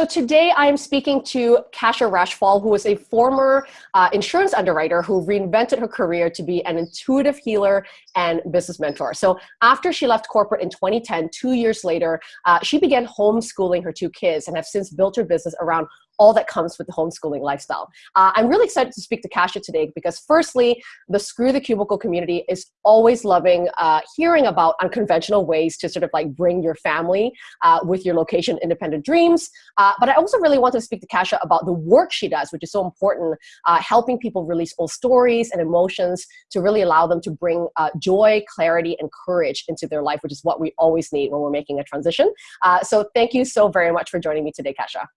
so today I am speaking to Kasia Rachfall, who is a former uh, insurance underwriter who reinvented her career to be an intuitive healer and business mentor. So after she left corporate in 2010, two years later, uh, she began homeschooling her two kids and have since built her business around all that comes with the homeschooling lifestyle. Uh, I'm really excited to speak to Kasia today because firstly, the Screw the Cubicle community is always loving uh, hearing about unconventional ways to sort of like bring your family uh, with your location independent dreams. Uh, but I also really want to speak to Kasia about the work she does, which is so important, uh, helping people release old stories and emotions to really allow them to bring uh, joy, clarity, and courage into their life, which is what we always need when we're making a transition. so thank you so very much for joining me today, Kasha.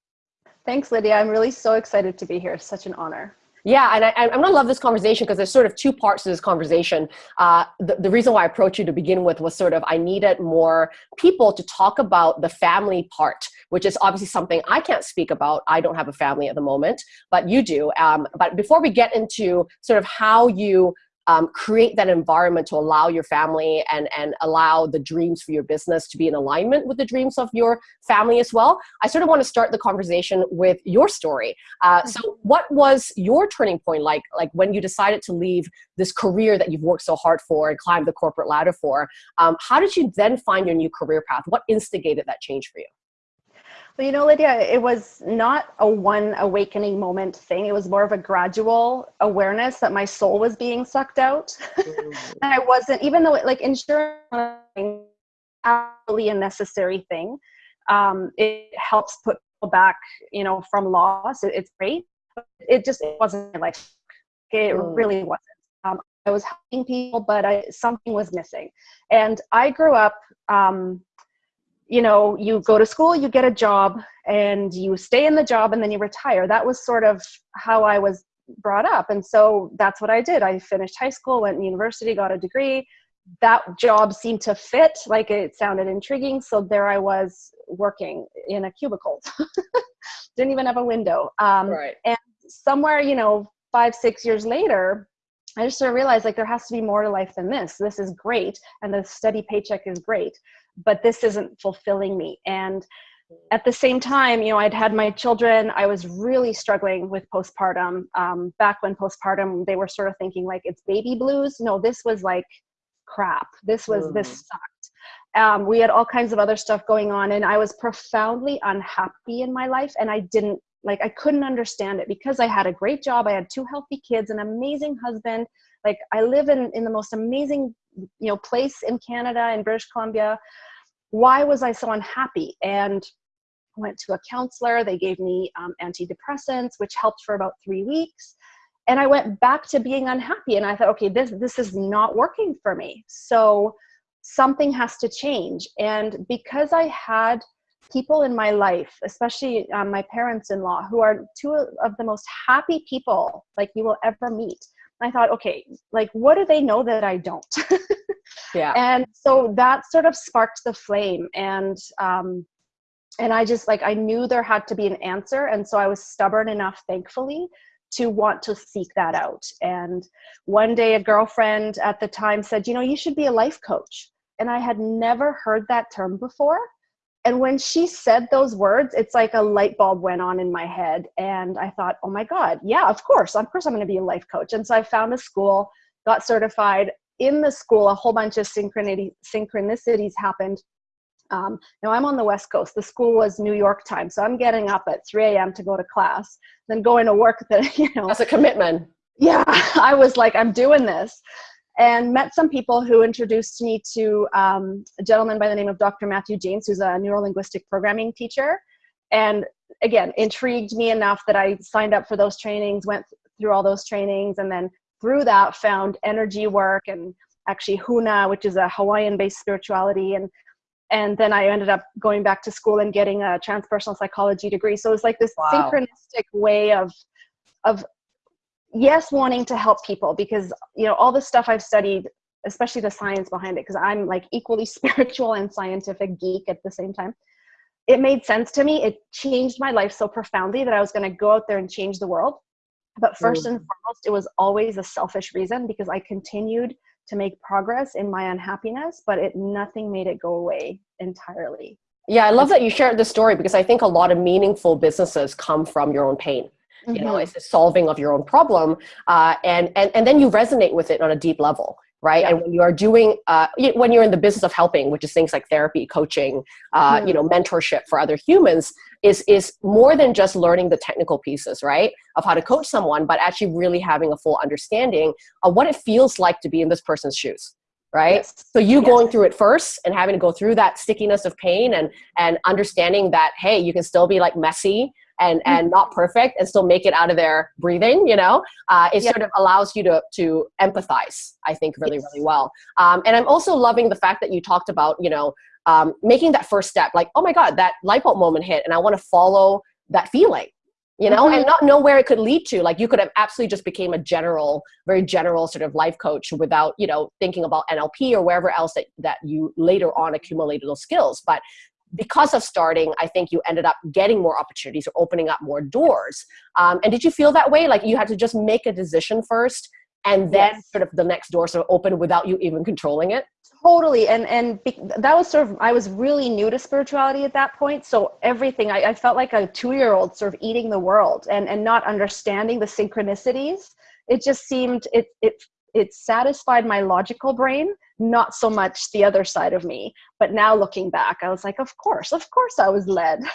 Thanks, Lydia. I'm really so excited to be here. Such an honor. Yeah, and I, am gonna love this conversation because there's sort of two parts to this conversation. Uh, the, the reason why I approached you to begin with was sort of I needed more people to talk about the family part, which is obviously something I can't speak about. I don't have a family at the moment, but you do. Um, but before we get into sort of how you um, create that environment to allow your family and, and allow the dreams for your business to be in alignment with the dreams of your family as well. I sort of want to start the conversation with your story. Uh, so what was your turning point like, like when you decided to leave this career that you've worked so hard for and climbed the corporate ladder for? Um, how did you then find your new career path? What instigated that change for you? Well, you know, Lydia, it was not a one awakening moment thing. It was more of a gradual awareness that my soul was being sucked out. Mm-hmm. and I wasn't, even though it, like insurance absolutely a necessary thing. Um, it helps put people back, you know, from loss. It, it's great. It just it wasn't like it mm. really wasn't. Um, I was helping people, but I, something was missing. And I grew up um, you know, you go to school, you get a job, and you stay in the job, and then you retire. That was sort of how I was brought up. And so that's what I did. I finished high school, went to university, got a degree. That job seemed to fit, like it sounded intriguing. So there I was working in a cubicle. Didn't even have a window. Um, right. And somewhere, you know, five, six years later, I just sort of realized like there has to be more to life than this. This is great, and the steady paycheck is great but this isn't fulfilling me. And at the same time, you know, I'd had my children. I was really struggling with postpartum. Um, back when postpartum, they were sort of thinking like it's baby blues. No, this was like crap. This was mm. this sucked. Um, we had all kinds of other stuff going on, and I was profoundly unhappy in my life, and I didn't like I couldn't understand it because I had a great job. I had two healthy kids, an amazing husband. Like I live in in the most amazing you know place in Canada in British Columbia. Why was I so unhappy? And I went to a counselor. They gave me um, antidepressants, which helped for about three weeks. And I went back to being unhappy. And I thought, okay, this this is not working for me. So something has to change. And because I had people in my life, especially um, my parents-in-law, who are two of the most happy people like you will ever meet. I thought, okay, like what do they know that I don't? yeah. And so that sort of sparked the flame, and um, and I just like I knew there had to be an answer, and so I was stubborn enough, thankfully, to want to seek that out. And one day, a girlfriend at the time said, you know, you should be a life coach, and I had never heard that term before and when she said those words it's like a light bulb went on in my head. And i thought oh my god yeah of course of course i'm going to be a life coach. And so i found a school got certified in the school a whole bunch of synchronicity, synchronicities happened. Um, now i'm on the west coast. The school was new york time so i'm getting up at 3 a.m to go to class then going to work that you know. That's a commitment. Yeah i was like i'm doing this and met some people who introduced me to um, a gentleman by the name of Dr. Matthew James, who's a neurolinguistic programming teacher. And again, intrigued me enough that I signed up for those trainings, went through all those trainings, and then through that found energy work and actually Huna, which is a Hawaiian-based spirituality. And and then I ended up going back to school and getting a transpersonal psychology degree. So it was like this wow. synchronistic way of of yes wanting to help people because you know all the stuff i've studied especially the science behind it because i'm like equally spiritual and scientific geek at the same time it made sense to me. It changed my life so profoundly that i was going to go out there and change the world. But first and foremost it was always a selfish reason because i continued to make progress in my unhappiness but it nothing made it go away entirely. Yeah, I love that you shared this story because I think a lot of meaningful businesses come from your own pain. You know, mm-hmm. it's the solving of your own problem, uh, and and and then you resonate with it on a deep level right? Yeah. And when you are doing, uh, when you're in the business of helping, which is things like therapy, coaching, uh, mm. you know, mentorship for other humans, is is more than just learning the technical pieces, right, of how to coach someone, but actually really having a full understanding of what it feels like to be in this person's shoes right yes. so you yes. going through it first and having to go through that stickiness of pain and and understanding that hey you can still be like messy and mm-hmm. and not perfect and still make it out of there breathing you know uh, it sort of allows you to to empathize i think really yes. really well um, and i'm also loving the fact that you talked about you know um, making that first step like oh my god that light bulb moment hit and i want to follow that feeling you know mm-hmm. and not know where it could lead to like you could have absolutely just became a general very general sort of life coach without you know thinking about nlp or wherever else that, that you later on accumulated those skills but because of starting, I think you ended up getting more opportunities or opening up more doors. Um, and did you feel that way? Like you had to just make a decision first and then yes. sort of the next door sort of open without you even controlling it? Totally. And, and that was sort of, I was really new to spirituality at that point. So everything, I, I felt like a two-year-old sort of eating the world and, and not understanding the synchronicities. It just seemed, it, it, it satisfied my logical brain not so much the other side of me. But now looking back, I was like, of course, of course I was led.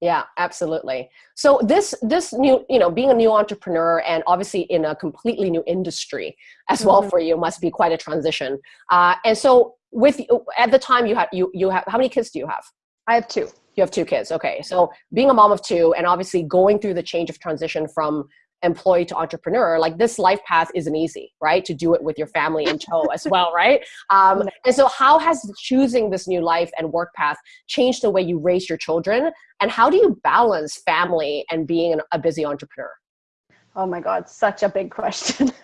yeah absolutely so this this new you know being a new entrepreneur and obviously in a completely new industry as well mm-hmm. for you must be quite a transition uh, and so with at the time you had you you have how many kids do you have i have two you have two kids okay so being a mom of two and obviously going through the change of transition from employee to entrepreneur like this life path isn't easy right? To do it with your family in tow as well right? Um, and so how has choosing this new life and work path changed the way you raise your children? And how do you balance family and being an, a busy entrepreneur? Oh my god such a big question.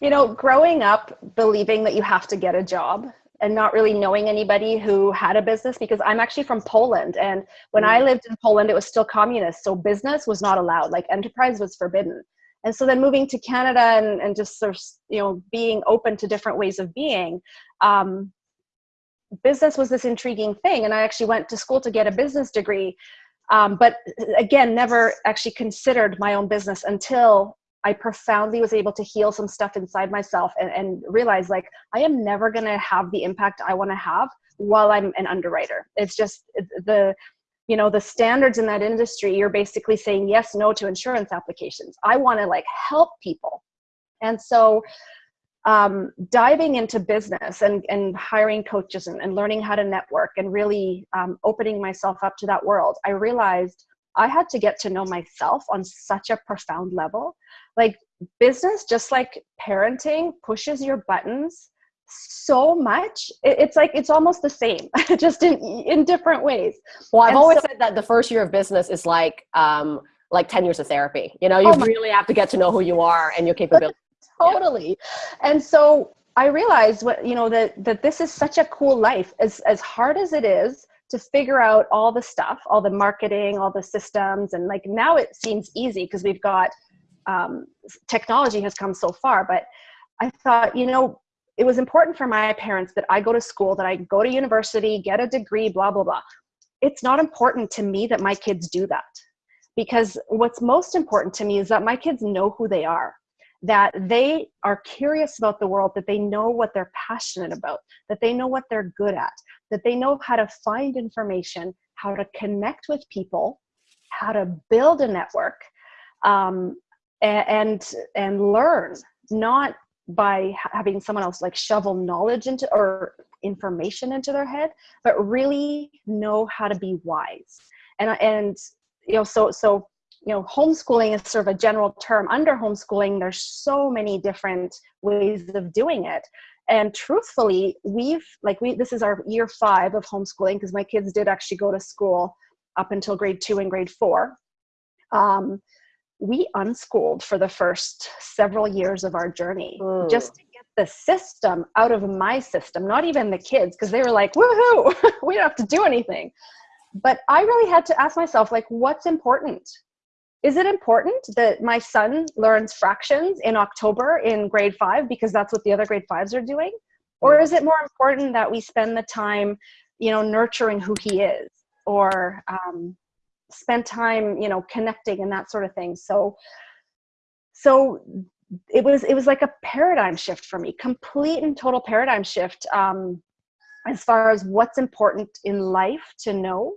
You know growing up believing that you have to get a job and not really knowing anybody who had a business because I'm actually from Poland. And when mm. I lived in Poland, it was still communist. So business was not allowed, like enterprise was forbidden. And so then moving to Canada and, and just sort of, you know, being open to different ways of being, um, business was this intriguing thing. And I actually went to school to get a business degree. Um, but again, never actually considered my own business until I profoundly was able to heal some stuff inside myself and, and realize like I am never going to have the impact I want to have while I'm an underwriter. It's just the you know the standards in that industry you're basically saying yes no to insurance applications i want to like help people and so um, diving into business and, and hiring coaches and, and learning how to network and really um, opening myself up to that world i realized i had to get to know myself on such a profound level. Like business just like parenting pushes your buttons so much it's like it's almost the same just in in different ways. Well i've and always so, said that the first year of business is like um like 10 years of therapy. You know you oh really have to get to know who you are and your capabilities. Totally. Yeah. and so i realized what you know that that this is such a cool life. As as hard as it is to figure out all the stuff all the marketing all the systems and like now it seems easy because we've got um, technology has come so far. But I thought, you know, it was important for my parents that I go to school, that I go to university, get a degree, blah, blah, blah. It's not important to me that my kids do that. Because what's most important to me is that my kids know who they are, that they are curious about the world, that they know what they're passionate about, that they know what they're good at, that they know how to find information, how to connect with people, how to build a network, um, and and learn not by having someone else like shovel knowledge into or information into their head but really know how to be wise. And and you know so so you know homeschooling is sort of a general term under homeschooling there's so many different ways of doing it and truthfully we've like we this is our year five of homeschooling because my kids did actually go to school up until grade two and grade four um, we unschooled for the first several years of our journey mm. just to get the system out of my system, not even the kids, because they were like, woohoo, we don't have to do anything. But I really had to ask myself, like, what's important? Is it important that my son learns fractions in October in grade five because that's what the other grade fives are doing? Or is it more important that we spend the time you know nurturing who he is or um, spend time you know connecting and that sort of thing so so it was it was like a paradigm shift for me complete and total paradigm shift um, as far as what's important in life to know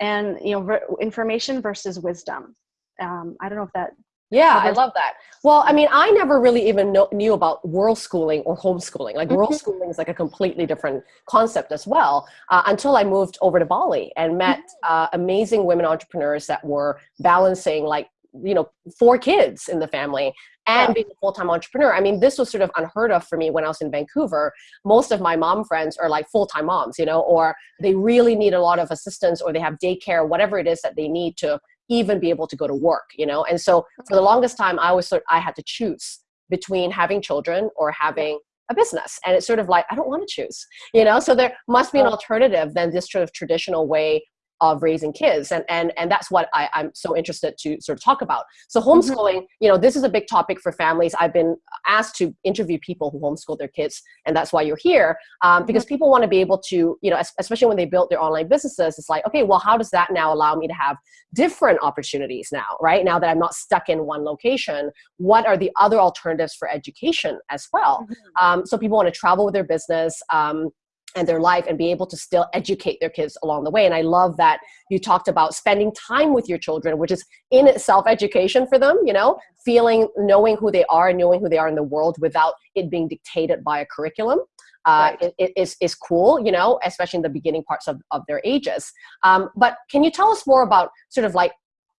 and you know information versus wisdom um, i don't know if that yeah, I love that. Well, I mean, I never really even know, knew about world schooling or homeschooling. Like, world mm-hmm. schooling is like a completely different concept as well. Uh, until I moved over to Bali and met mm-hmm. uh, amazing women entrepreneurs that were balancing like you know four kids in the family and yeah. being a full-time entrepreneur i mean this was sort of unheard of for me when i was in vancouver most of my mom friends are like full-time moms you know or they really need a lot of assistance or they have daycare whatever it is that they need to even be able to go to work, you know? And so for the longest time, I was sort I had to choose between having children or having a business. And it's sort of like, I don't want to choose, you know? So there must be an alternative than this sort of traditional way of raising kids and and and that's what I, i'm so interested to sort of talk about so mm-hmm. homeschooling mm-hmm. you know this is a big topic for families i've been asked to interview people who homeschool their kids and that's why you're here um, because mm-hmm. people want to be able to you know especially when they build their online businesses it's like okay well how does that now allow me to have different opportunities now right now that i'm not stuck in one location what are the other alternatives for education as well mm-hmm. um, so people want to travel with their business um, and their life and be able to still educate their kids along the way. And I love that you talked about spending time with your children, which is in itself education for them, you know, feeling, knowing who they are and knowing who they are in the world without it being dictated by a curriculum. Uh, right. it, it is, is cool, you know, especially in the beginning parts of, of their ages. Um, but can you tell us more about sort of like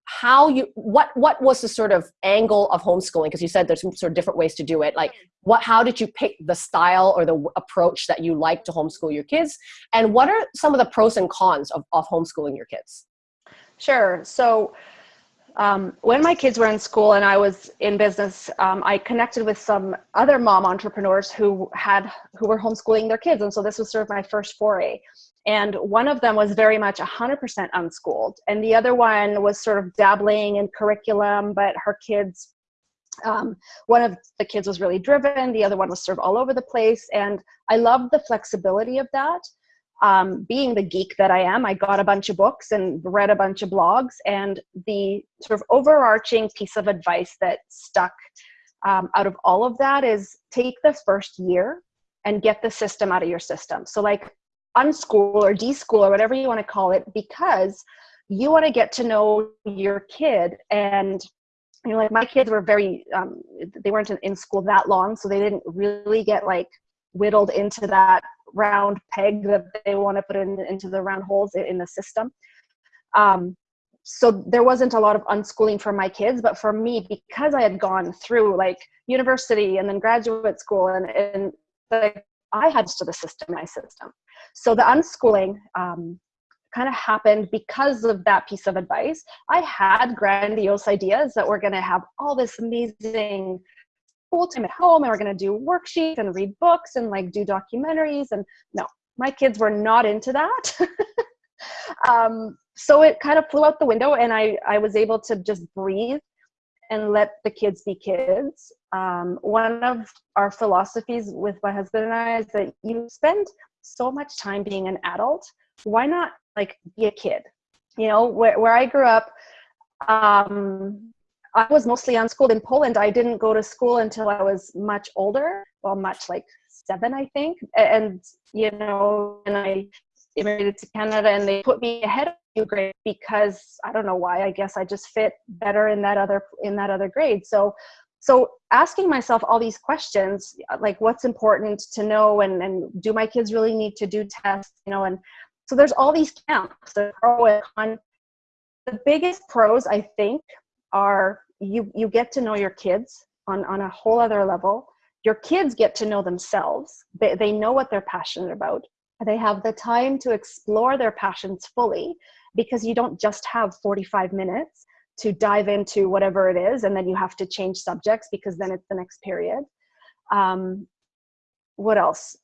how you what what was the sort of angle of homeschooling? Because you said there's some sort of different ways to do it. Like what how did you pick the style or the approach that you like to homeschool your kids? And what are some of the pros and cons of, of homeschooling your kids? Sure. So um, when my kids were in school and I was in business, um, I connected with some other mom entrepreneurs who had who were homeschooling their kids, and so this was sort of my first foray. And one of them was very much 100% unschooled, and the other one was sort of dabbling in curriculum, but her kids. Um, one of the kids was really driven, the other one was sort of all over the place, and I loved the flexibility of that um, being the geek that I am, I got a bunch of books and read a bunch of blogs. And the sort of overarching piece of advice that stuck um, out of all of that is take the first year and get the system out of your system. So, like, unschool or deschool or whatever you want to call it, because you want to get to know your kid and you know like my kids were very um, they weren't in school that long so they didn't really get like whittled into that round peg that they want to put in, into the round holes in the system. Um, so there wasn't a lot of unschooling for my kids, but for me, because I had gone through like university and then graduate school and, and like I had to the system, my system. So the unschooling um, kind of happened because of that piece of advice. I had grandiose ideas that we're going to have all this amazing full time at home and we're going to do worksheets and read books and like do documentaries and no my kids were not into that um, so it kind of flew out the window and i i was able to just breathe and let the kids be kids um, one of our philosophies with my husband and i is that you spend so much time being an adult why not like be a kid you know where, where i grew up um, I was mostly unschooled in Poland. I didn't go to school until I was much older, well, much like seven, I think. And, you know, and I immigrated to Canada and they put me ahead of you grade because I don't know why. I guess I just fit better in that other in that other grade. So so asking myself all these questions like what's important to know and, and do my kids really need to do tests you know and so there's all these camps the pro and con the biggest pros i think are you you get to know your kids on on a whole other level your kids get to know themselves they, they know what they're passionate about they have the time to explore their passions fully because you don't just have 45 minutes to dive into whatever it is and then you have to change subjects because then it's the next period um, what else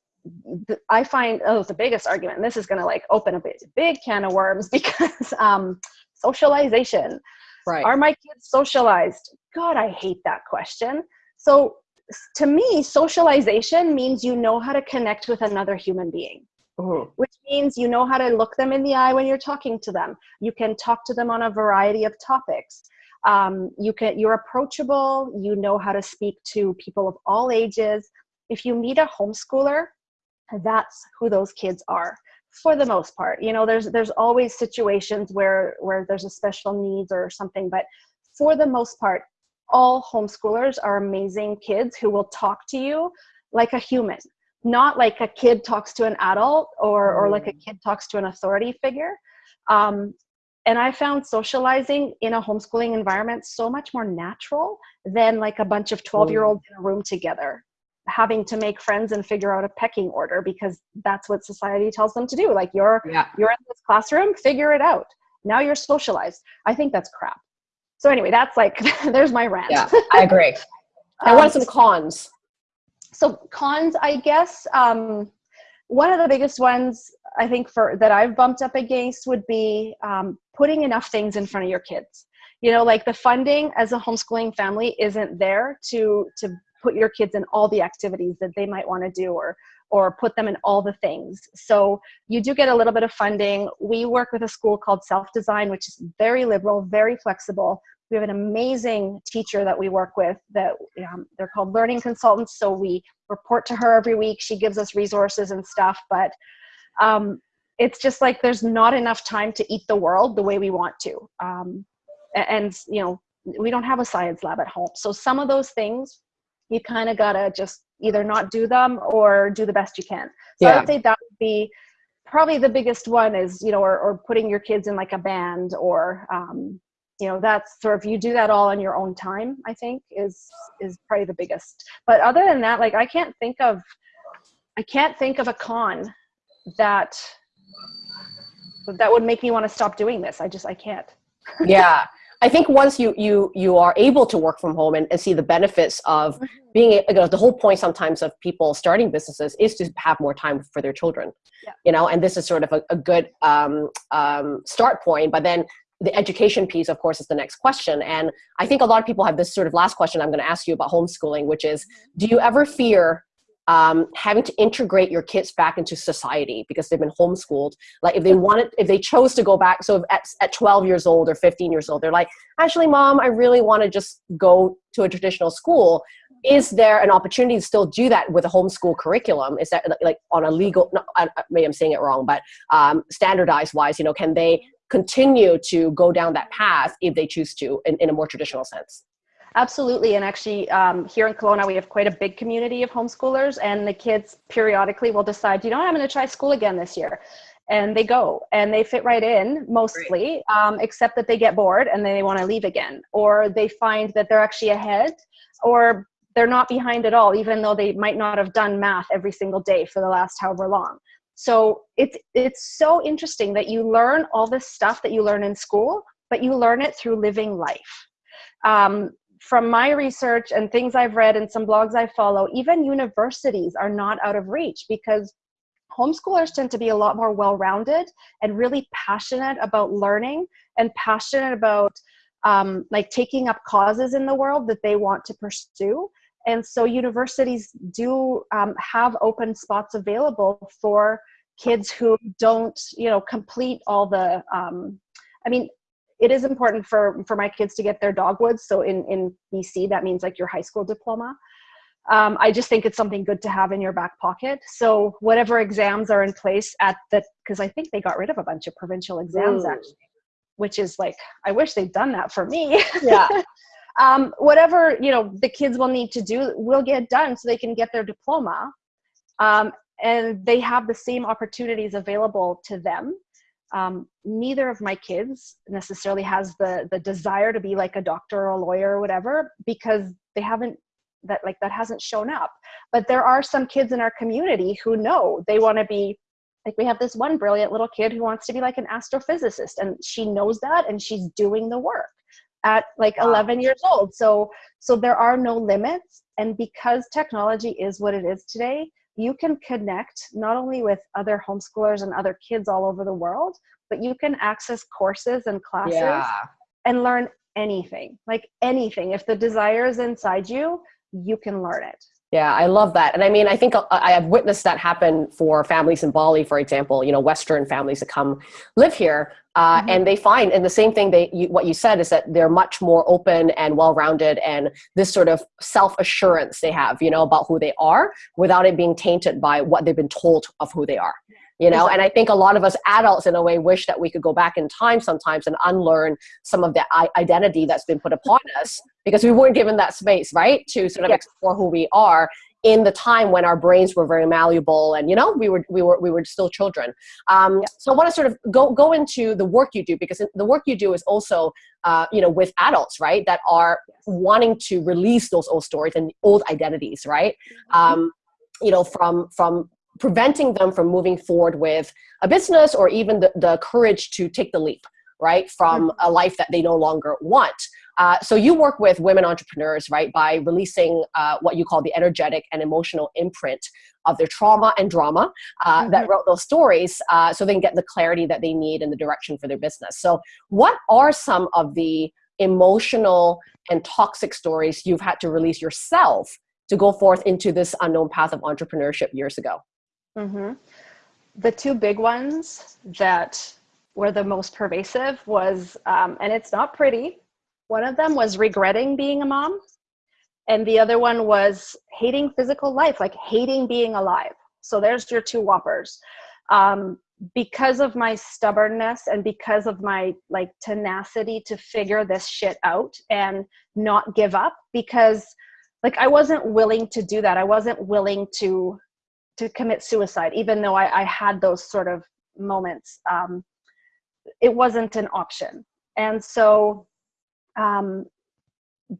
i find oh the biggest argument and this is going to like open a big, big can of worms because um, socialization Right. Are my kids socialized? God, I hate that question. So to me, socialization means you know how to connect with another human being. Mhm. which means you know how to look them in the eye when you're talking to them. You can talk to them on a variety of topics. Um, you can you're approachable. You know how to speak to people of all ages. If you meet a homeschooler, that's who those kids are for the most part. You know, there's there's always situations where where there's a special needs or something, but for the most part, all homeschoolers are amazing kids who will talk to you like a human not like a kid talks to an adult or or like a Mm. kid talks to an authority figure um, and i found socializing in a homeschooling environment so much more natural than like a bunch of 12 year olds in a room together having to make friends and figure out a pecking order because that's what society tells them to do like you're Yeah. you're in this classroom figure it out now you're socialized i think that's crap so anyway that's like there's my rant Yeah. I agree. i Um, are some cons? So cons i guess um, one of the biggest ones i think for that i've bumped up against would be um, putting enough things in front of your kids. You know like the funding as a homeschooling family isn't there to to put your kids in all the activities that they might want to do or or put them in all the things. So you do get a little bit of funding. We work with a school called self design which is very liberal very flexible we have an amazing teacher that we work with that um, they're called learning consultants so we report to her every week. She gives us resources and stuff but um, it's just like there's not enough time to eat the world the way we want to. Um, and you know we don't have a science lab at home. So some of those things you kind of gotta just either not do them or do the best you can. So I would say that would be probably the biggest one is you know or, or putting your kids in like a band or um, you know that's sort of you do that all on your own time i think is is probably the biggest. But other than that like i can't think of i can't think of a con that that would make me want to stop doing this. I just i can't. Yeah. I think once you you you are able to work from home and, and see the benefits of being a- you know, the whole point sometimes of people starting businesses is to have more time for their children. Yeah. you know and this is sort of a, a good um, um, start point but then the education piece of course is the next question. And i think a lot of people have this sort of last question i'm going to ask you about homeschooling which is do you ever fear um, having to integrate your kids back into society because they've been homeschooled? Like if they wanted if they chose to go back so if at, at 12 years old or 15 years old they're like actually mom i really want to just go to a traditional school. Is there an opportunity to still do that with a homeschool curriculum? Is that like on a legal no, I, I- maybe i'm saying it wrong but um, standardized wise you know can they continue to go down that path if they choose to in, in a more traditional sense Absolutely. And actually, um, here in Kelowna, we have quite a big community of homeschoolers, and the kids periodically will decide, you know, what, I'm going to try school again this year. And they go and they fit right in mostly, um, except that they get bored and then they want to leave again. Or they find that they're actually ahead or they're not behind at all, even though they might not have done math every single day for the last however long. So it's it's so interesting that you learn all this stuff that you learn in school, but you learn it through living life. Um, from my research and things I've read and some blogs I follow, even universities are not out of reach because homeschoolers tend to be a lot more well rounded and really passionate about learning and passionate about um, like taking up causes in the world that they want to pursue. And so universities do um, have open spots available for kids who don't, you know, complete all the. Um, I mean, it is important for for my kids to get their dogwoods. So in in BC, that means like your high school diploma. Um, I just think it's something good to have in your back pocket. So whatever exams are in place at the, because I think they got rid of a bunch of provincial exams Mm. actually, which is like I wish they'd done that for me. yeah um, whatever you know the kids will need to do will get done so they can get their diploma. Um, and they have the same opportunities available to them. Um, neither of my kids necessarily has the the desire to be like a doctor or a lawyer or whatever because they haven't that like that hasn't shown up. But there are some kids in our community who know they want to be like we have this one brilliant little kid who wants to be like an astrophysicist and she knows that and she's doing the work at like Wow. 11 years old so so there are no limits and because technology is what it is today you can connect not only with other homeschoolers and other kids all over the world but you can access courses and classes yeah and learn anything like anything if the desire is inside you you can learn it Yeah, I love that. And I mean, I think uh, I have witnessed that happen for families in Bali, for example, you know, Western families that come live here. Uh, mm-hmm. And they find, and the same thing, they, you, what you said is that they're much more open and well-rounded and this sort of self-assurance they have, you know, about who they are without it being tainted by what they've been told of who they are you know and i think a lot of us adults in a way wish that we could go back in time sometimes and unlearn some of the identity that's been put upon us because we weren't given that space right to sort of yes. explore who we are in the time when our brains were very malleable and you know we were we were we were still children um, so i want to sort of go go into the work you do because the work you do is also uh, you know with adults right that are wanting to release those old stories and old identities right mm-hmm. um, you know from from preventing them from moving forward with a business or even the, the courage to take the leap, right, from mm-hmm. a life that they no longer want. Uh, so you work with women entrepreneurs, right, by releasing uh, what you call the energetic and emotional imprint of their trauma and drama uh, mm-hmm. that wrote those stories uh, so they can get the clarity that they need and the direction for their business. So what are some of the emotional and toxic stories you've had to release yourself to go forth into this unknown path of entrepreneurship years ago? Mm-hmm. The two big ones that were the most pervasive was, um, and it's not pretty. One of them was regretting being a mom, and the other one was hating physical life, like hating being alive. So there's your two whoppers. Um, because of my stubbornness and because of my like tenacity to figure this shit out and not give up because like i wasn't willing to do that i wasn't willing to to commit suicide, even though I, I had those sort of moments. Um, it wasn't an option. And so, um,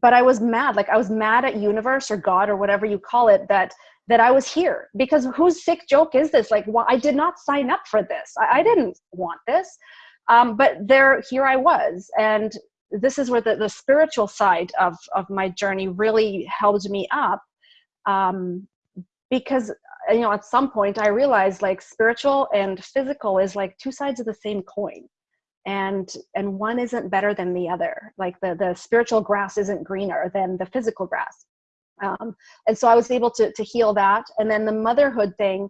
but I was mad. Like I was mad at universe or God or whatever you call it that that I was here because whose sick joke is this? Like, well, I did not sign up for this. I, I didn't want this. Um, but there, here I was, and this is where the, the spiritual side of of my journey really helped me up um, because you know at some point i realized like spiritual and physical is like two sides of the same coin and and one isn't better than the other. Like the the spiritual grass isn't greener than the physical grass. Um, and so i was able to to heal that. And then the motherhood thing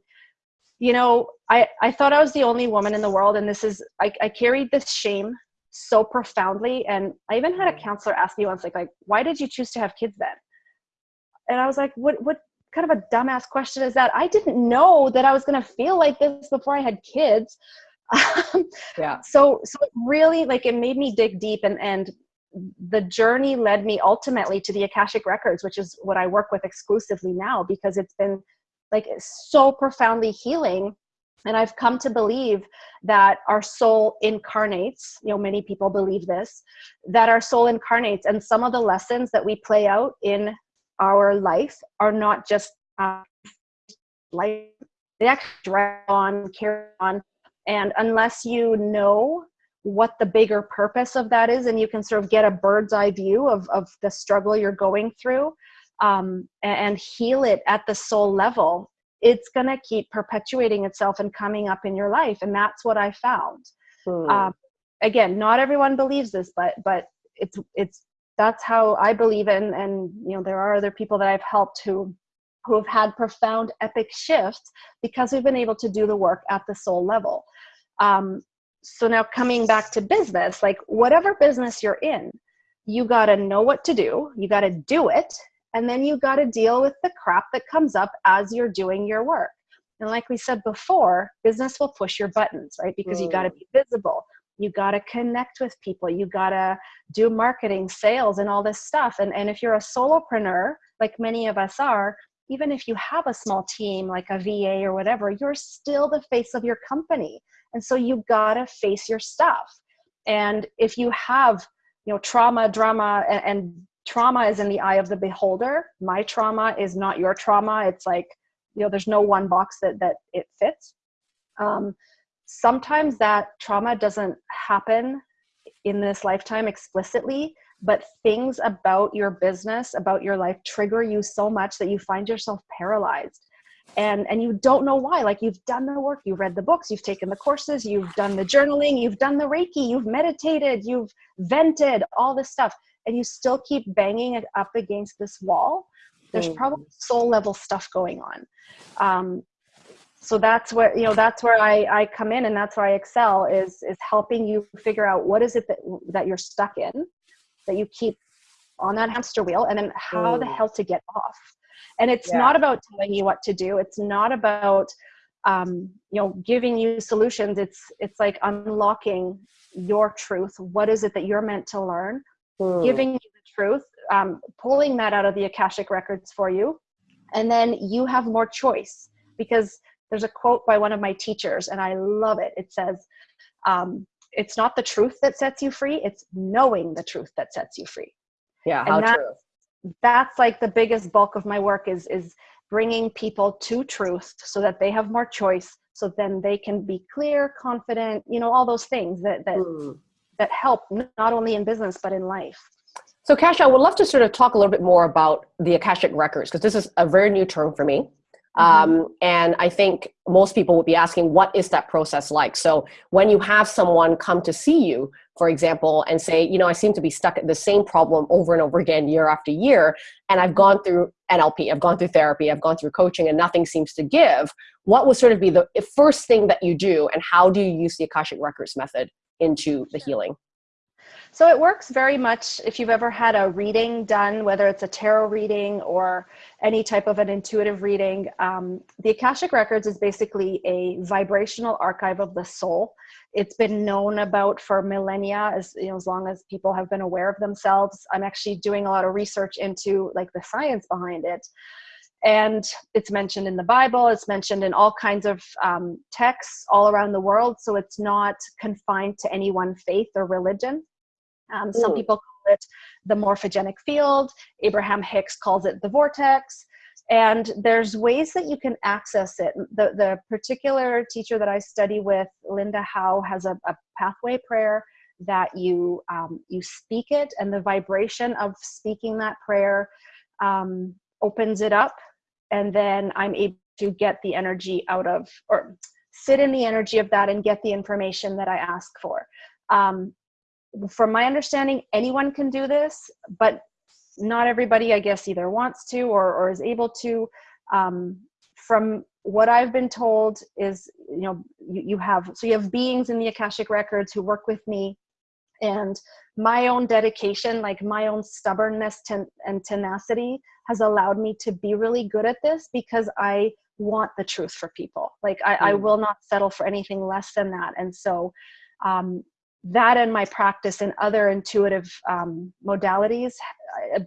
you know i i thought i was the only woman in the world and this is i, I carried this shame so profoundly. And i even had a counselor ask me once like like why did you choose to have kids then? And i was like what what kind of a dumbass question is that? I didn't know that I was going to feel like this before I had kids. Yeah. So, so it really like it made me dig deep and, and the journey led me ultimately to the Akashic records, which is what I work with exclusively now because it's been like so profoundly healing. And I've come to believe that our soul incarnates, you know, many people believe this, that our soul incarnates and some of the lessons that we play out in our life are not just uh, life they actually drag on carry on and unless you know what the bigger purpose of that is and you can sort of get a bird's eye view of, of the struggle you're going through um, and, and heal it at the soul level it's going to keep perpetuating itself and coming up in your life and that's what i found hmm. um, again not everyone believes this but but it's it's that's how I believe in. And, you know, there are other people that I've helped who, who have had profound epic shifts because we've been able to do the work at the soul level. Um, so now coming back to business, like whatever business you're in, you got to know what to do, you got to do it, and then you got to deal with the crap that comes up as you're doing your work. And like we said before, business will push your buttons, right? Because mm. you got to be visible you got to connect with people you got to do marketing sales and all this stuff and, and if you're a solopreneur like many of us are even if you have a small team like a va or whatever you're still the face of your company. And so you got to face your stuff. And if you have you know trauma drama and, and trauma is in the eye of the beholder my trauma is not your trauma. It's like you know there's no one box that that it fits. Um, sometimes that trauma doesn't happen in this lifetime explicitly but things about your business about your life trigger you so much that you find yourself paralyzed and and you don't know why like you've done the work you've read the books you've taken the courses you've done the journaling you've done the reiki you've meditated you've vented all this stuff and you still keep banging it up against this wall there's Mm. probably soul level stuff going on um, so that's where you know that's where I, I come in and that's where i excel is is helping you figure out what is it that that you're stuck in that you keep on that hamster wheel and then how the Mm. hell to get off. And it's Yeah. not about telling you what to do. It's not about um, you know giving you solutions. It's it's like unlocking your truth. What is it that you're meant to learn? Mm. giving you the truth um, pulling that out of the akashic records for you. And then you have more choice because there's a quote by one of my teachers and i love it. It says um, it's not the truth that sets you free it's knowing the truth that sets you free yeah, and how that- true. that's like the biggest bulk of my work is is bringing people to truth so that they have more choice so then they can be clear confident you know all those things that that Mm. that help not only in business but in life So, Kasia, I would love to sort of talk a little bit more about the Akashic Records because this is a very new term for me. Um, and I think most people would be asking, what is that process like? So, when you have someone come to see you, for example, and say, you know, I seem to be stuck at the same problem over and over again, year after year, and I've gone through NLP, I've gone through therapy, I've gone through coaching, and nothing seems to give, what would sort of be the first thing that you do, and how do you use the Akashic Records method into the healing? So it works very much if you've ever had a reading done, whether it's a tarot reading or any type of an intuitive reading. Um, the Akashic Records is basically a vibrational archive of the soul. It's been known about for millennia, as you know, as long as people have been aware of themselves. I'm actually doing a lot of research into like the science behind it. And it's mentioned in the Bible, it's mentioned in all kinds of um, texts all around the world. So it's not confined to any one faith or religion. Um, some Mm. people call it the morphogenic field. Abraham Hicks calls it the vortex. And there's ways that you can access it. The, the particular teacher that I study with, Linda Howe, has a, a pathway prayer that you um, you speak it, and the vibration of speaking that prayer um, opens it up, and then I'm able to get the energy out of or sit in the energy of that and get the information that I ask for. Um, from my understanding, anyone can do this, but not everybody, I guess, either wants to or, or is able to. Um, from what I've been told is, you know, you, you have, so you have beings in the Akashic Records who work with me and my own dedication, like my own stubbornness ten, and tenacity has allowed me to be really good at this because I want the truth for people. Like I, I Mm. will not settle for anything less than that. And so um, that and my practice and other intuitive um, modalities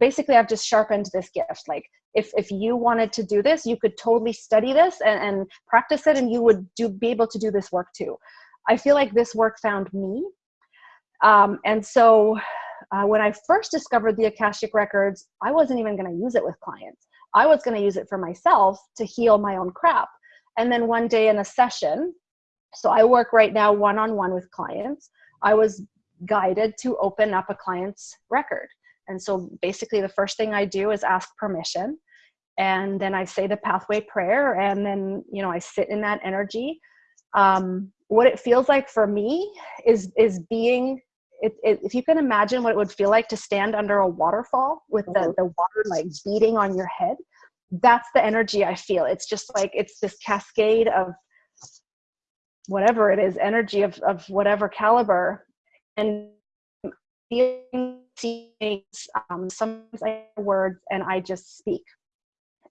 basically i've just sharpened this gift. Like if if you wanted to do this you could totally study this and, and practice it and you would do be able to do this work too. I feel like this work found me. Um, and so uh, when i first discovered the akashic records i wasn't even going to use it with clients. I was going to use it for myself to heal my own crap. And then one day in a session so i work right now one-on-one with clients I was guided to open up a client's record. And so basically, the first thing I do is ask permission. And then I say the pathway prayer. And then, you know, I sit in that energy. Um, what it feels like for me is, is being, it, it, if you can imagine what it would feel like to stand under a waterfall with the, Mhm. the water like beating on your head, that's the energy I feel. It's just like, it's this cascade of whatever it is energy of, of whatever caliber. And um, sometimes I words and I just speak.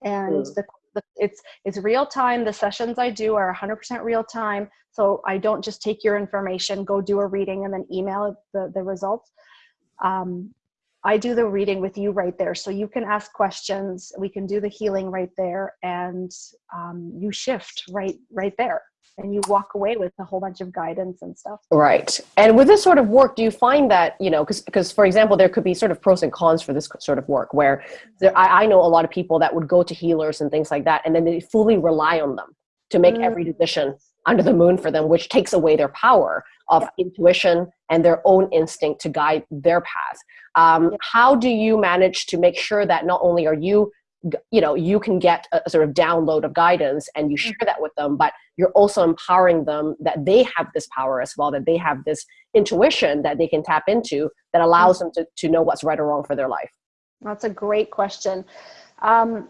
And Mm. the, the, it's it's real time. The sessions I do are 100% real time. So I don't just take your information go do a reading and then email the, the results. Um, I do the reading with you right there. So you can ask questions. We can do the healing right there. And um, you shift right right there and you walk away with a whole bunch of guidance and stuff Right. And with this sort of work, do you find that, you know, because, for example, there could be sort of pros and cons for this sort of work where there, I, I know a lot of people that would go to healers and things like that, and then they fully rely on them to make Mm. every decision under the moon for them, which takes away their power of Yeah. intuition and their own instinct to guide their path. Um, Yeah. How do you manage to make sure that not only are you you know you can get a sort of download of guidance and you share that with them but you're also empowering them that they have this power as well that they have this intuition that they can tap into that allows them to, to know what's right or wrong for their life That's a great question. Um,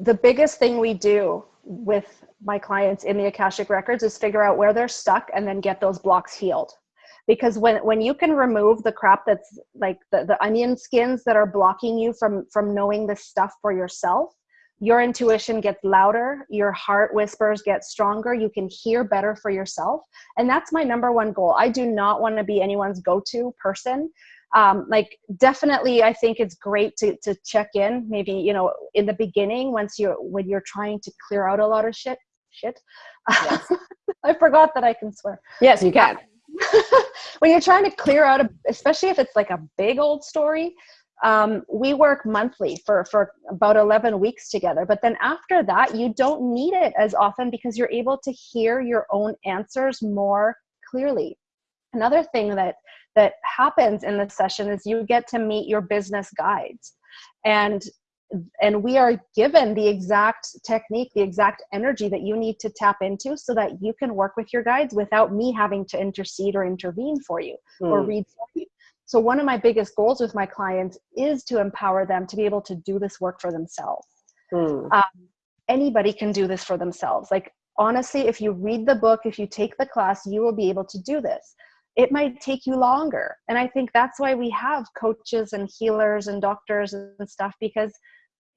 the biggest thing we do with my clients in the Akashic Records is figure out where they're stuck and then get those blocks healed. Because when, when you can remove the crap that's like the, the onion skins that are blocking you from, from knowing this stuff for yourself, your intuition gets louder, your heart whispers get stronger, you can hear better for yourself. And that's my number one goal. I do not want to be anyone's go-to person um, like definitely i think it's great to, to check in maybe you know in the beginning once you're when you're trying to clear out a lot of shit shit yes. i forgot that i can swear yes you can when you're trying to clear out a especially if it's like a big old story um, we work monthly for for about 11 weeks together but then after that you don't need it as often because you're able to hear your own answers more clearly. Another thing that that happens in this session is you get to meet your business guides. And and we are given the exact technique the exact energy that you need to tap into so that you can work with your guides without me having to intercede or intervene for you mm. or hmm. read for you so one of my biggest goals with my clients is to empower them to be able to do this work for themselves mm. um, anybody can do this for themselves like honestly if you read the book if you take the class you will be able to do this it might take you longer. And I think that's why we have coaches and healers and doctors and stuff, because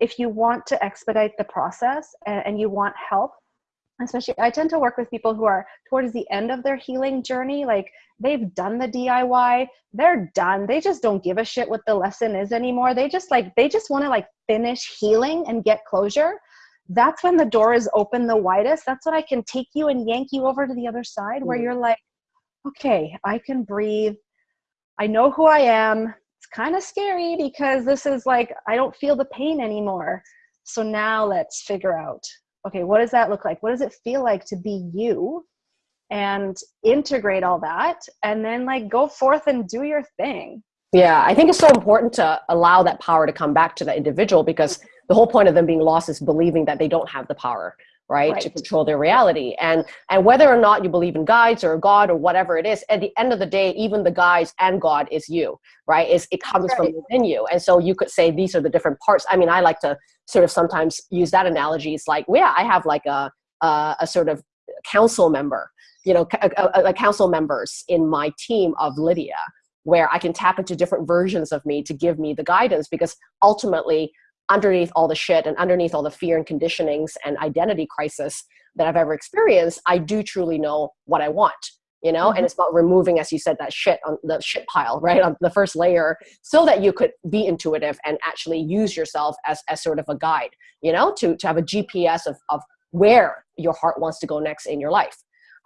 if you want to expedite the process and, and, you want help, especially I tend to work with people who are towards the end of their healing journey, like they've done the DIY, they're done. They just don't give a shit what the lesson is anymore. They just like, they just want to like finish healing and get closure. That's when the door is open the widest. That's when I can take you and yank you over to the other side where mm. you're like, okay, I can breathe. I know who I am. Kind of scary because this is like, I don't feel the pain anymore. So now let's figure out, okay, what does that look like? What does it feel like to be you? And integrate all that and then like go forth and do your thing. Yeah, I think it's so important to allow that power to come back to the individual because the whole point of them being lost is believing that they don't have the power right, right, to control their reality. And and whether or not you believe in guides or god or whatever it is at the end of the day even the guides and god is you right? Is it comes right. from within you. And so you could say these are the different parts. I mean i like to sort of sometimes use that analogy. It's like yeah i have like a a, a sort of council member you know a, a, a council members in my team of lydia where i can tap into different versions of me to give me the guidance because ultimately underneath all the shit and underneath all the fear and conditionings and identity crisis that I've ever experienced, I do truly know what I want, you know? Mm -hmm. And it's about removing, as you said, that shit on the shit pile, right? On the first layer, so that you could be intuitive and actually use yourself as, as sort of a guide, you know, to, to have a GPS of, of where your heart wants to go next in your life.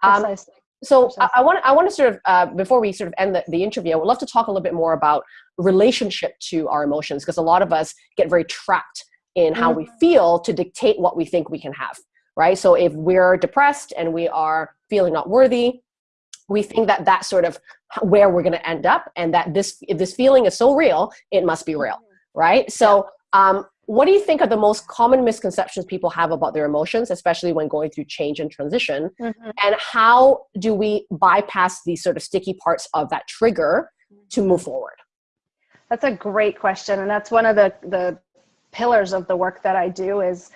Um, so I, I, want I want to sort of uh, before we sort of end the, the interview, I would love to talk a little bit more about relationship to our emotions because a lot of us get very trapped in how mm -hmm. we feel to dictate what we think we can have, right? So if we're depressed and we are feeling not worthy, we think that that's sort of where we're going to end up, and that this if this feeling is so real, it must be real, mm-hmm. right? So um, what do you think are the most common misconceptions people have about their emotions, especially when going through change and transition? Mm -hmm. And how do we bypass these sort of sticky parts of that trigger to move forward? That's a great question. And that's one of the, the pillars of the work that I do is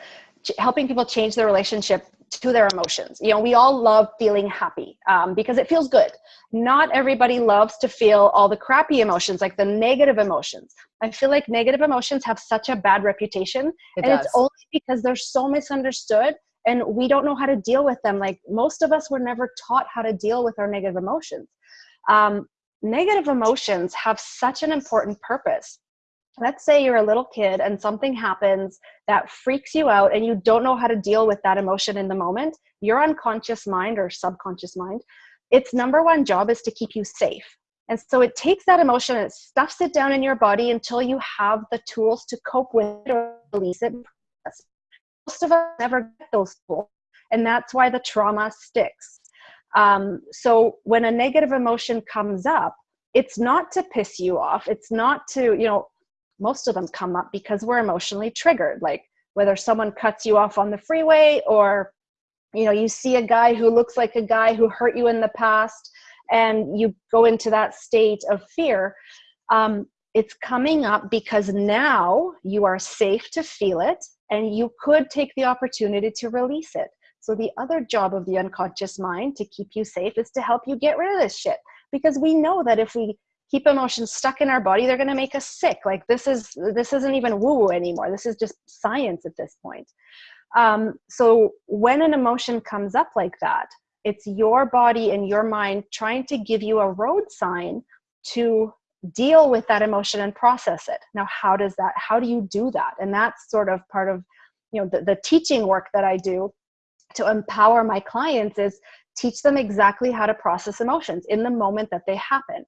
helping people change their relationship to their emotions. You know, we all love feeling happy um, because it feels good. Not everybody loves to feel all the crappy emotions, like the negative emotions. I feel like negative emotions have such a bad reputation it and does. it's only because they're so misunderstood and we don't know how to deal with them. Like most of us were never taught how to deal with our negative emotions. Um, negative emotions have such an important purpose let's say you're a little kid and something happens that freaks you out and you don't know how to deal with that emotion in the moment, your unconscious mind or subconscious mind, its number one job is to keep you safe. And so it takes that emotion and it stuffs it down in your body until you have the tools to cope with it or release it. Most of us never get those tools. And that's why the trauma sticks. Um, so when a negative emotion comes up, it's not to piss you off. It's not to, you know, most of them come up because we're emotionally triggered like whether someone cuts you off on the freeway or you know you see a guy who looks like a guy who hurt you in the past and you go into that state of fear um, it's coming up because now you are safe to feel it and you could take the opportunity to release it. So the other job of the unconscious mind to keep you safe is to help you get rid of this shit. Because we know that if we keep emotions stuck in our body, they're gonna make us sick. Like this is this isn't even woo-woo anymore. This is just science at this point. Um, so when an emotion comes up like that, it's your body and your mind trying to give you a road sign to deal with that emotion and process it. Now, how does that, how do you do that? And that's sort of part of, you know, the, the teaching work that I do to empower my clients is teach them exactly how to process emotions in the moment that they happen.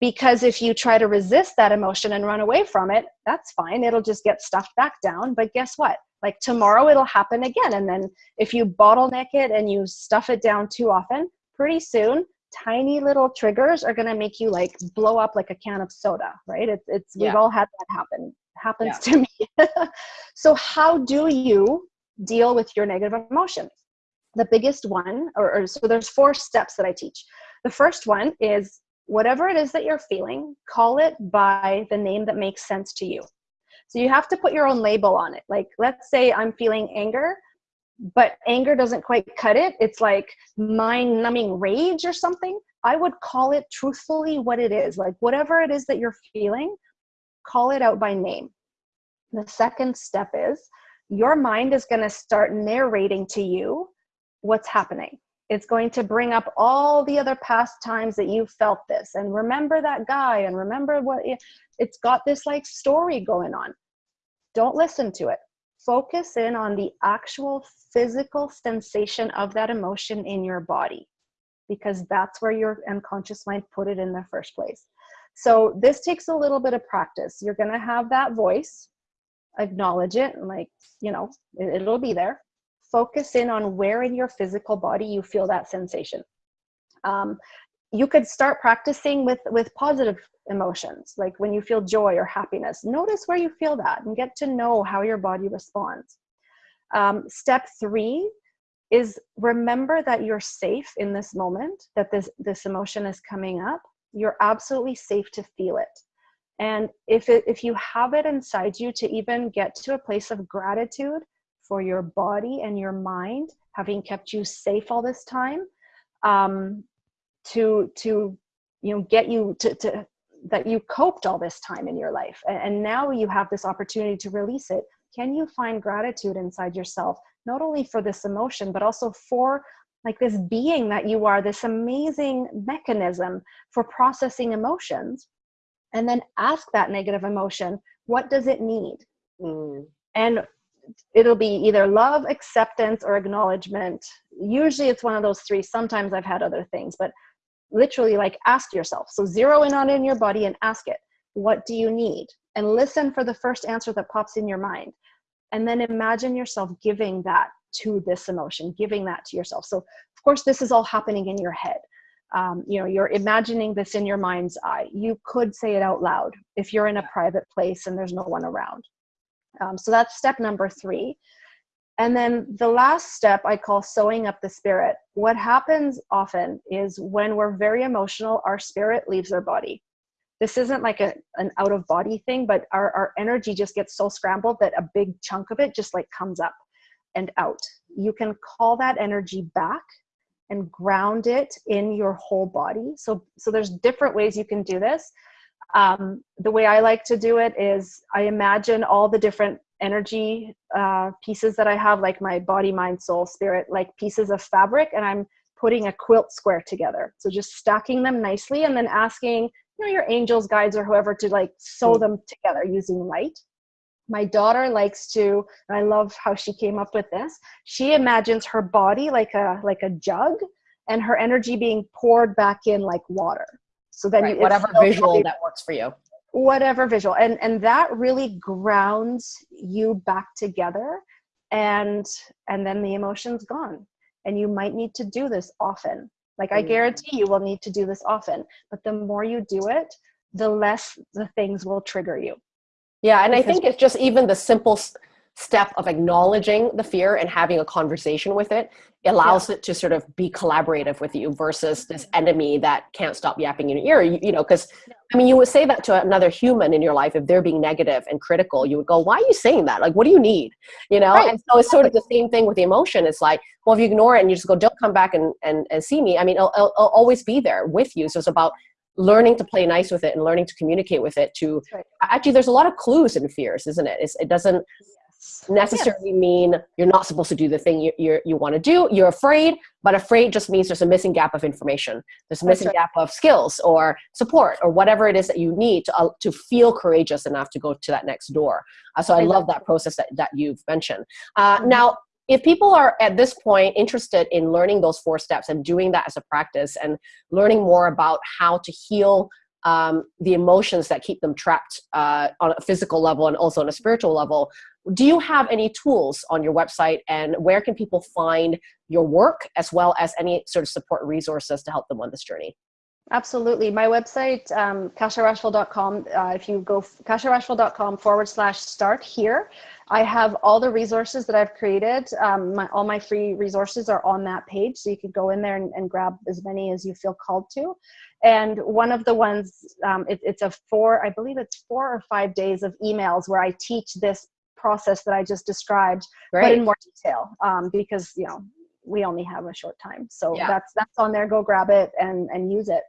Because if you try to resist that emotion and run away from it, that's fine. It'll just get stuffed back down. But guess what? Like tomorrow it'll happen again. And then if you bottleneck it and you stuff it down too often, pretty soon tiny little triggers are going to make you like blow up like a can of soda, right? It's, it's yeah. we've all had that happen. It happens yeah. to me. so how do you deal with your negative emotions? The biggest one, or, or so there's four steps that I teach. The first one is whatever it is that you're feeling, call it by the name that makes sense to you. So you have to put your own label on it. Like, let's say I'm feeling anger but anger doesn't quite cut it. It's like mind numbing rage or something. I would call it truthfully what it is. Like whatever it is that you're feeling, call it out by name. The second step is your mind is going to start narrating to you what's happening. It's going to bring up all the other past times that you felt this and remember that guy and remember what it's got this like story going on. Don't listen to it focus in on the actual physical sensation of that emotion in your body because that's where your unconscious mind put it in the first place. So this takes a little bit of practice. You're going to have that voice, acknowledge it, and like, you know, it, it'll be there. Focus in on where in your physical body you feel that sensation. Um, you could start practicing with with positive emotions like when you feel joy or happiness notice where you feel that and get to know how your body responds. Um, step three is remember that you're safe in this moment that this this emotion is coming up. You're absolutely safe to feel it. And if it if you have it inside you to even get to a place of gratitude for your body and your mind having kept you safe all this time um, to to you know get you to, to that you coped all this time in your life. And now you have this opportunity to release it. Can you find gratitude inside yourself not only for this emotion but also for like this being that you are this amazing mechanism for processing emotions? And then ask that negative emotion what does it need? Mm. and it'll be either love acceptance or acknowledgement usually it's one of those three sometimes i've had other things but literally like ask yourself. So zero in on it in your body and ask it, what do you need? And listen for the first answer that pops in your mind. And then imagine yourself giving that to this emotion, giving that to yourself. So of course, this is all happening in your head. Um, you know, you're imagining this in your mind's eye. You could say it out loud if you're in a private place and there's no one around. Um, so that's step number three. And then the last step I call sewing up the spirit. What happens often is when we're very emotional, our spirit leaves our body. This isn't like a, an out of body thing, but our, our energy just gets so scrambled that a big chunk of it just like comes up and out. You can call that energy back and ground it in your whole body. So, so there's different ways you can do this. Um, the way I like to do it is I imagine all the different energy uh, pieces that I have, like my body, mind, soul, spirit, like pieces of fabric, and I'm putting a quilt square together. So just stacking them nicely and then asking, you know, your angels, guides, or whoever to like sew hmm. them together using light. My daughter likes to, and I love how she came up with this. She imagines her body like a like a jug, and her energy being poured back in like water. So then right, you, whatever visual that works for you. Whatever visual and and that really grounds you back together and and then the emotion's gone. And you might need to do this often. Like i mm. guarantee you will need to do this often but the more you do it the less the things will trigger you. Yeah and because i think it's just even the simple step of acknowledging the fear and having a conversation with it allows yeah. it to sort of be collaborative with you versus this enemy that can't stop yapping in your ear you, you know because I mean, you would say that to another human in your life if they're being negative and critical. You would go, "Why are you saying that? Like, what do you need?" You know. Right. And so it's sort of the same thing with the emotion. It's like, well, if you ignore it and you just go, "Don't come back and and, and see me," I mean, it'll, it'll, it'll always be there with you. So it's about learning to play nice with it and learning to communicate with it. To right. actually, there's a lot of clues in fears, isn't it? It's, it doesn't necessarily yes. mean you're not supposed to do the thing you, you, you want to do. You're afraid, but afraid just means there's a missing gap of information. There's a missing right. gap of skills or support or whatever it is that you need to, uh, to feel courageous enough to go to that next door. Uh, so I love that process that, that you've mentioned. Uh, mm-hmm. Now, if people are at this point interested in learning those four steps and doing that as a practice and learning more about how to heal um, the emotions that keep them trapped uh, on a physical level and also on a spiritual level. Do you have any tools on your website and where can people find your work as well as any sort of support resources to help them on this journey? Absolutely. My website, um, kasiarachfall.com, uh, if you go kasiarachfall.com forward slash start here, I have all the resources that I've created. Um, my, all my free resources are on that page. So you can go in there and, and grab as many as you feel called to. And one of the ones, um, it, it's a four, I believe it's four or five days of emails where I teach this process that I just described, right. but in more detail um, because, you know, we only have a short time. So yeah. that's, that's on there. Go grab it and, and use it.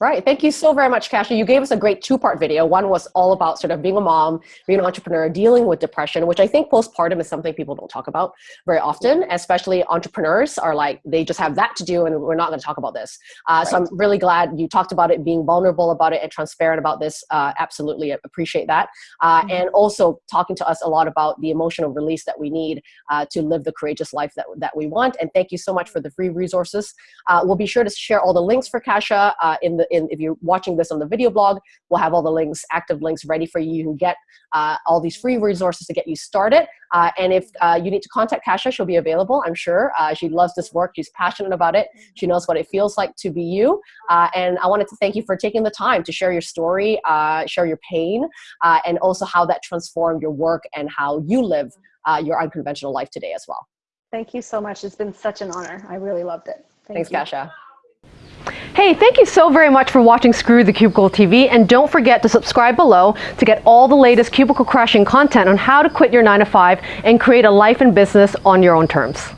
Right. Thank you so very much, Kasia. You gave us a great two-part video. One was all about sort of being a mom, being an entrepreneur, dealing with depression, which I think postpartum is something people don't talk about very often, especially entrepreneurs are like, they just have that to do and we're not going to talk about this. Uh, right. So I'm really glad you talked about it, being vulnerable about it and transparent about this. Uh, absolutely appreciate that. Uh, mm -hmm. And also talking to us a lot about the emotional release that we need uh, to live the courageous life that, that we want. And thank you so much for the free resources. Uh, we'll be sure to share all the links for Kasia uh, in the in, if you're watching this on the video blog, we'll have all the links, active links ready for you. You can get uh, all these free resources to get you started. Uh, and if uh, you need to contact Kasia, she'll be available, I'm sure. Uh, she loves this work. She's passionate about it. She knows what it feels like to be you. Uh, and I wanted to thank you for taking the time to share your story, uh, share your pain, and also how that transformed your work and how you live your unconventional life today as well. Thank you so much. It's been such an honor. I really loved it. Thank Thanks, you. Kasia. Hey, thank you so very much for watching Screw the Cubicle TV and don't forget to subscribe below to get all the latest cubicle crushing content on how to quit your 9 to 5 and create a life and business on your own terms.